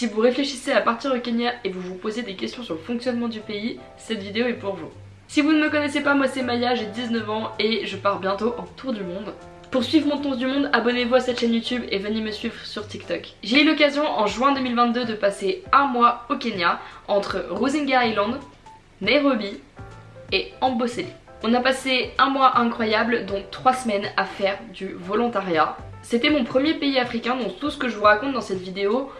Si vous réfléchissez à partir au Kenya et vous vous posez des questions sur le fonctionnement du pays, cette vidéo est pour vous. Si vous ne me connaissez pas, moi c'est Maya, j'ai 19 ans et je pars bientôt en tour du monde. Pour suivre mon tour du monde, abonnez-vous à cette chaîne YouTube et venez me suivre sur TikTok. J'ai eu l'occasion en juin 2022 de passer un mois au Kenya entre Rosinga Island, Nairobi et Amboseli. On a passé un mois incroyable, donc trois semaines à faire du volontariat. C'était mon premier pays africain, donc tout ce que je vous raconte dans cette vidéo,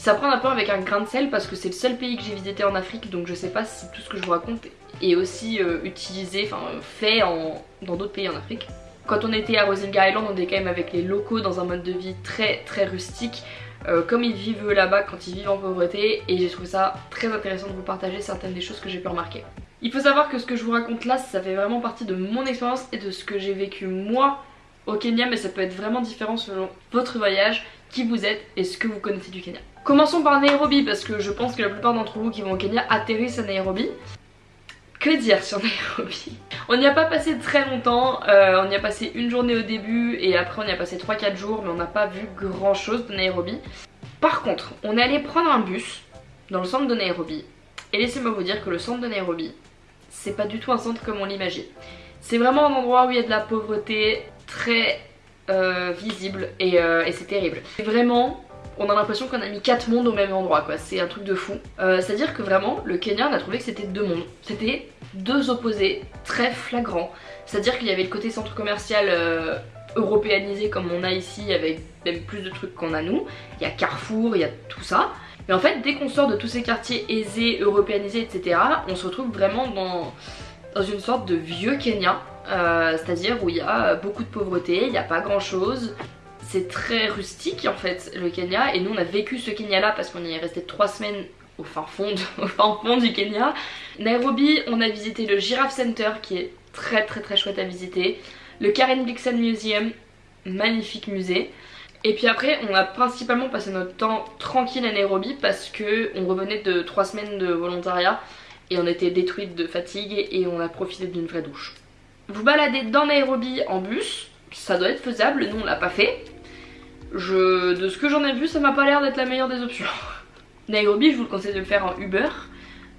ça prend un peu avec un grain de sel parce que c'est le seul pays que j'ai visité en Afrique, donc je sais pas si tout ce que je vous raconte est aussi euh, utilisé, enfin fait en, dans d'autres pays en Afrique. Quand on était à Rosinga Island, on était quand même avec les locaux dans un mode de vie très très rustique. Euh, comme ils vivent là-bas quand ils vivent en pauvreté et j'ai trouvé ça très intéressant de vous partager certaines des choses que j'ai pu remarquer. Il faut savoir que ce que je vous raconte là, ça fait vraiment partie de mon expérience et de ce que j'ai vécu moi au Kenya, mais ça peut être vraiment différent selon votre voyage, qui vous êtes et ce que vous connaissez du Kenya. Commençons par Nairobi parce que je pense que la plupart d'entre vous qui vont au Kenya atterrissent à Nairobi. Que dire sur Nairobi? On n'y a pas passé très longtemps, euh, on y a passé une journée au début et après on y a passé 3-4 jours mais on n'a pas vu grand chose de Nairobi. Par contre, on est allé prendre un bus dans le centre de Nairobi et laissez-moi vous dire que le centre de Nairobi, c'est pas du tout un centre comme on l'imagine. C'est vraiment un endroit où il y a de la pauvreté très euh, visible euh, et, c'est terrible. Vraiment, on a l'impression qu'on a mis 4 mondes au même endroit quoi, c'est un truc de fou. Euh, c'est à dire que vraiment, le Kenya on a trouvé que c'était deux mondes. C'était deux opposés très flagrants. C'est à dire qu'il y avait le côté centre commercial européanisé comme on a ici avec même plus de trucs qu'on a nous. Il y a Carrefour, il y a tout ça. Mais en fait, dès qu'on sort de tous ces quartiers aisés, européanisés, etc., on se retrouve vraiment dans, une sorte de vieux Kenya. Euh, c'est-à-dire où il y a beaucoup de pauvreté, il n'y a pas grand chose. C'est très rustique en fait le Kenya et nous on a vécu ce Kenya là parce qu'on y est resté trois semaines au fin, fond du Kenya. Nairobi on a visité le Giraffe Center qui est très très très chouette à visiter. Le Karen Blixen Museum, magnifique musée. Et puis après on a principalement passé notre temps tranquille à Nairobi parce que on revenait de 3 semaines de volontariat et on était détruite de fatigue et on a profité d'une vraie douche. Vous baladez dans Nairobi en bus, ça doit être faisable, nous on l'a pas fait. De ce que j'en ai vu ça m'a pas l'air d'être la meilleure des options. Nairobi je vous le conseille de le faire en Uber.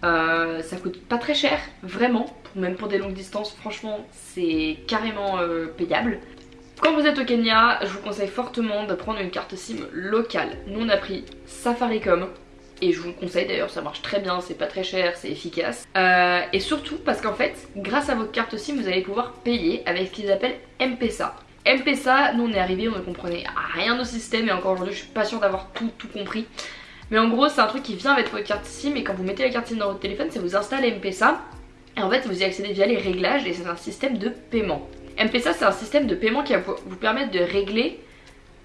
Euh, ça coûte pas très cher, vraiment, même pour des longues distances, franchement c'est carrément euh, payable. Quand vous êtes au Kenya, je vous conseille fortement de prendre une carte SIM locale. Nous on a pris Safaricom, et je vous le conseille d'ailleurs, ça marche très bien, c'est pas très cher, c'est efficace. Euh, et surtout parce qu'en fait, grâce à votre carte SIM, vous allez pouvoir payer avec ce qu'ils appellent M-Pesa. M-Pesa, nous on est arrivé, on ne comprenait rien au système et encore aujourd'hui je suis pas sûre d'avoir tout, compris. Mais en gros c'est un truc qui vient avec votre carte SIM et quand vous mettez la carte SIM dans votre téléphone, ça vous installe M-Pesa. Et en fait vous y accédez via les réglages et c'est un système de paiement. M-Pesa c'est un système de paiement qui va vous permettre de régler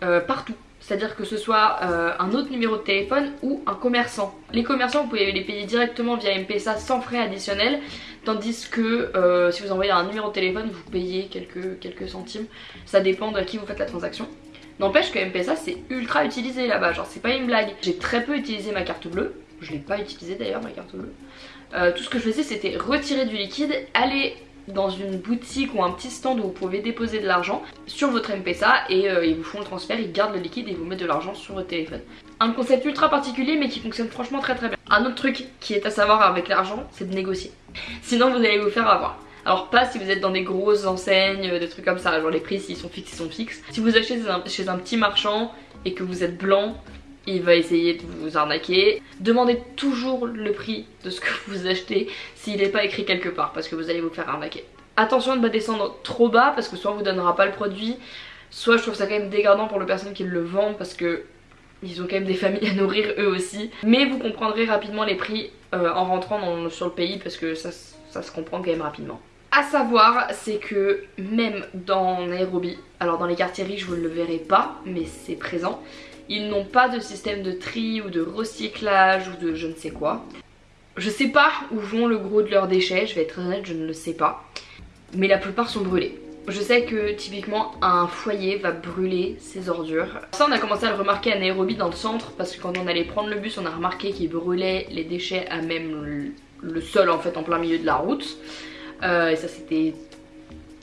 euh, partout. C'est-à-dire que ce soit euh, un autre numéro de téléphone ou un commerçant. Les commerçants, vous pouvez les payer directement via M-Pesa sans frais additionnels. Tandis que euh, si vous envoyez un numéro de téléphone, vous payez quelques, centimes. Ça dépend de qui vous faites la transaction. N'empêche que M-Pesa c'est ultra utilisé là-bas, genre c'est pas une blague. J'ai très peu utilisé ma carte bleue, je l'ai pas utilisé d'ailleurs ma carte bleue. tout ce que je faisais c'était retirer du liquide, aller dans une boutique ou un petit stand où vous pouvez déposer de l'argent sur votre MPSA et euh, ils vous font le transfert, ils gardent le liquide et ils vous mettent de l'argent sur votre téléphone. Un concept ultra particulier mais qui fonctionne franchement très très bien. Un autre truc qui est à savoir avec l'argent, c'est de négocier. Sinon vous allez vous faire avoir. Alors pas si vous êtes dans des grosses enseignes, euh, des trucs comme ça, genre les prix s'ils sont fixes, ils sont fixes. Si vous achetez chez un petit marchand et que vous êtes blanc, il va essayer de vous arnaquer. Demandez toujours le prix de ce que vous achetez s'il n'est pas écrit quelque part parce que vous allez vous faire arnaquer. Attention de ne pas descendre trop bas parce que soit on vous donnera pas le produit, soit je trouve ça quand même dégradant pour les personnes qui le vendent parce que ils ont quand même des familles à nourrir eux aussi. Mais vous comprendrez rapidement les prix euh, en rentrant sur le pays parce que ça, ça se comprend quand même rapidement. A savoir, c'est que même dans Nairobi, alors dans les quartiers riches vous ne le verrez pas, mais c'est présent, ils n'ont pas de système de tri ou de recyclage ou de je ne sais quoi. Je sais pas où vont le gros de leurs déchets, je vais être honnête, je ne le sais pas. Mais la plupart sont brûlés. Je sais que typiquement un foyer va brûler ses ordures. Ça on a commencé à le remarquer à Nairobi dans le centre parce que quand on allait prendre le bus on a remarqué qu'il brûlait les déchets à même le sol en fait en plein milieu de la route. Euh, et ça c'était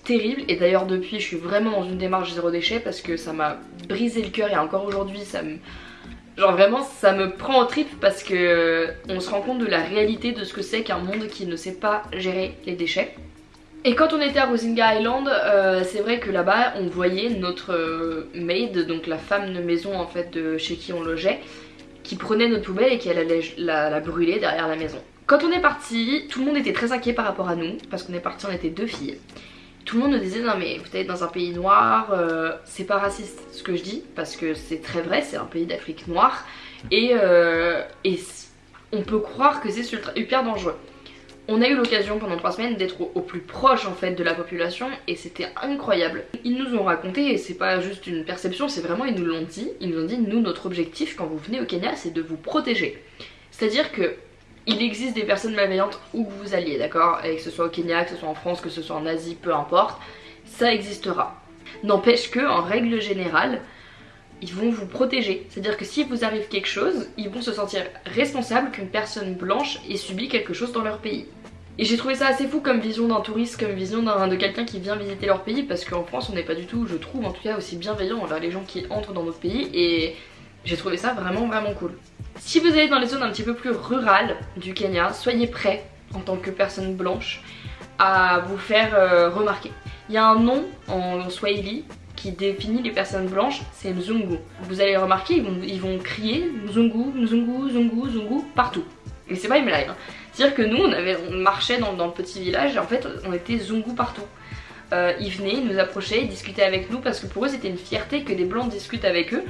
terrible et d'ailleurs depuis je suis vraiment dans une démarche zéro déchet parce que ça m'a brisé le cœur et encore aujourd'hui ça me Genre vraiment ça me prend au trip parce que on se rend compte de la réalité de ce que c'est qu'un monde qui ne sait pas gérer les déchets. Et quand on était à Rosinga Island, euh, c'est vrai que là-bas on voyait notre euh, maid, donc la femme de maison en fait de chez qui on logeait, qui prenait notre poubelle et qui allait la, brûler derrière la maison. Quand on est parti, tout le monde était très inquiet par rapport à nous, parce qu'on est parti, on était deux filles. Tout le monde nous disait non mais vous êtes dans un pays noir, euh, c'est pas raciste ce que je dis, parce que c'est très vrai, c'est un pays d'Afrique noire, et, euh, et on peut croire que c'est hyper dangereux. On a eu l'occasion pendant trois semaines d'être au, plus proche en fait de la population et c'était incroyable. Ils nous ont raconté, et c'est pas juste une perception, c'est vraiment ils nous l'ont dit, ils nous ont dit nous notre objectif quand vous venez au Kenya c'est de vous protéger. C'est-à-dire que il existe des personnes malveillantes où que vous alliez, d'accord? Que ce soit au Kenya, que ce soit en France, que ce soit en Asie, peu importe, ça existera. N'empêche que, en règle générale, ils vont vous protéger. C'est-à-dire que si vous arrive quelque chose, ils vont se sentir responsables qu'une personne blanche ait subi quelque chose dans leur pays. Et j'ai trouvé ça assez fou comme vision d'un touriste, comme vision de quelqu'un qui vient visiter leur pays, parce qu'en France on n'est pas du tout, je trouve en tout cas, aussi bienveillant envers les gens qui entrent dans notre pays, et j'ai trouvé ça vraiment vraiment cool. Si vous allez dans les zones un petit peu plus rurales du Kenya, soyez prêts en tant que personne blanche à vous faire euh, remarquer. Il y a un nom en Swahili qui définit les personnes blanches, c'est Mzungu. Vous allez remarquer, ils vont, crier Mzungu, Mzungu, Mzungu, Mzungu partout. Et c'est pas une blague. Hein. C'est-à-dire que nous, on marchait dans, le petit village et en fait, on était Zungu partout. Euh, ils venaient, ils nous approchaient, ils discutaient avec nous parce que pour eux c'était une fierté que des blancs discutent avec eux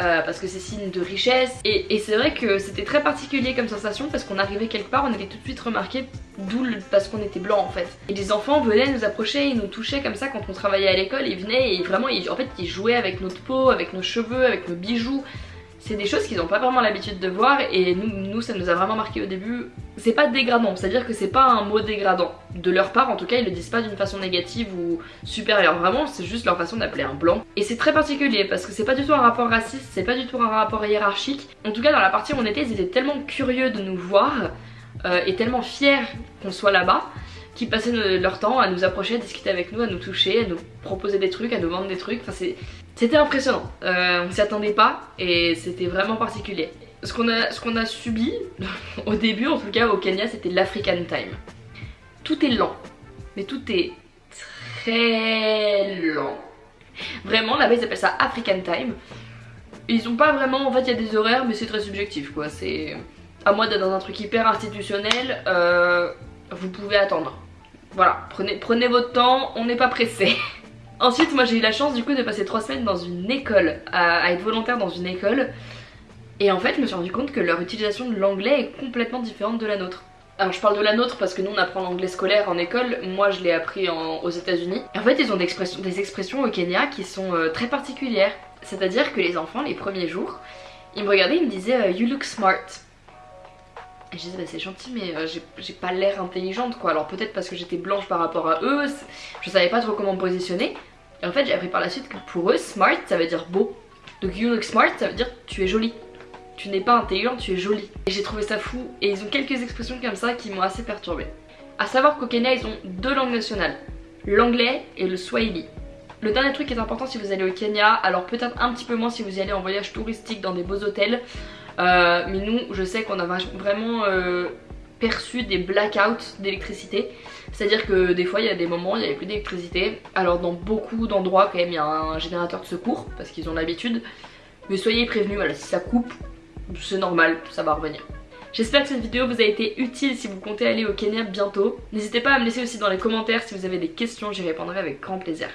euh, parce que c'est signe de richesse. Et, c'est vrai que c'était très particulier comme sensation parce qu'on arrivait quelque part on avait tout de suite remarqué d'où parce qu'on était blanc en fait. Et les enfants venaient nous approcher, ils nous touchaient comme ça quand on travaillait à l'école ils venaient et vraiment ils, en fait ils jouaient avec notre peau, avec nos cheveux, avec nos bijoux c'est des choses qu'ils n'ont pas vraiment l'habitude de voir et nous, ça nous a vraiment marqué au début. C'est pas dégradant, c'est-à-dire que c'est pas un mot dégradant. De leur part en tout cas ils le disent pas d'une façon négative ou supérieure, vraiment c'est juste leur façon d'appeler un blanc. Et c'est très particulier parce que c'est pas du tout un rapport raciste, c'est pas du tout un rapport hiérarchique. En tout cas dans la partie où on était ils étaient tellement curieux de nous voir euh, et tellement fiers qu'on soit là-bas qui passaient leur temps à nous approcher, à discuter avec nous, à nous toucher, à nous proposer des trucs, à nous vendre des trucs. C'était impressionnant. Euh, on s'y attendait pas et c'était vraiment particulier. Ce qu'on a, a subi, au début en tout cas au Kenya, c'était l'African Time. Tout est lent, mais tout est très lent. Vraiment, là-bas ils appellent ça African Time. Ils ont pas vraiment, en fait il y a des horaires mais c'est très subjectif quoi. C'est à moi d'être dans un truc hyper institutionnel, euh, vous pouvez attendre. Voilà, prenez, prenez votre temps, on n'est pas pressé. Ensuite, moi j'ai eu la chance du coup de passer 3 semaines dans une école, à, être volontaire dans une école. Et en fait, je me suis rendu compte que leur utilisation de l'anglais est complètement différente de la nôtre. Alors je parle de la nôtre parce que nous on apprend l'anglais scolaire en école, moi je l'ai appris aux états unis En fait ils ont des expressions, au Kenya qui sont euh, très particulières. C'est-à-dire que les enfants les premiers jours, ils me regardaient, ils me disaient euh, You look smart ». Et je disais bah c'est gentil mais euh, j'ai pas l'air intelligente quoi. Alors peut-être parce que j'étais blanche par rapport à eux, je savais pas trop comment me positionner. Et en fait j'ai appris par la suite que pour eux smart ça veut dire beau. Donc you look smart ça veut dire tu es jolie. Tu n'es pas intelligente, tu es jolie. Et j'ai trouvé ça fou et ils ont quelques expressions comme ça qui m'ont assez perturbée. A savoir qu'au Kenya ils ont deux langues nationales, l'anglais et le swahili. Le dernier truc qui est important si vous allez au Kenya, alors peut-être un petit peu moins si vous y allez en voyage touristique dans des beaux hôtels, euh, mais nous, je sais qu'on a vraiment euh, perçu des blackouts d'électricité. C'est-à-dire que des fois il y a des moments où il n'y avait plus d'électricité. Alors dans beaucoup d'endroits quand même il y a un générateur de secours parce qu'ils ont l'habitude. Mais soyez prévenus, si ça coupe, c'est normal, ça va revenir. J'espère que cette vidéo vous a été utile si vous comptez aller au Kenya bientôt. N'hésitez pas à me laisser aussi dans les commentaires si vous avez des questions, j'y répondrai avec grand plaisir.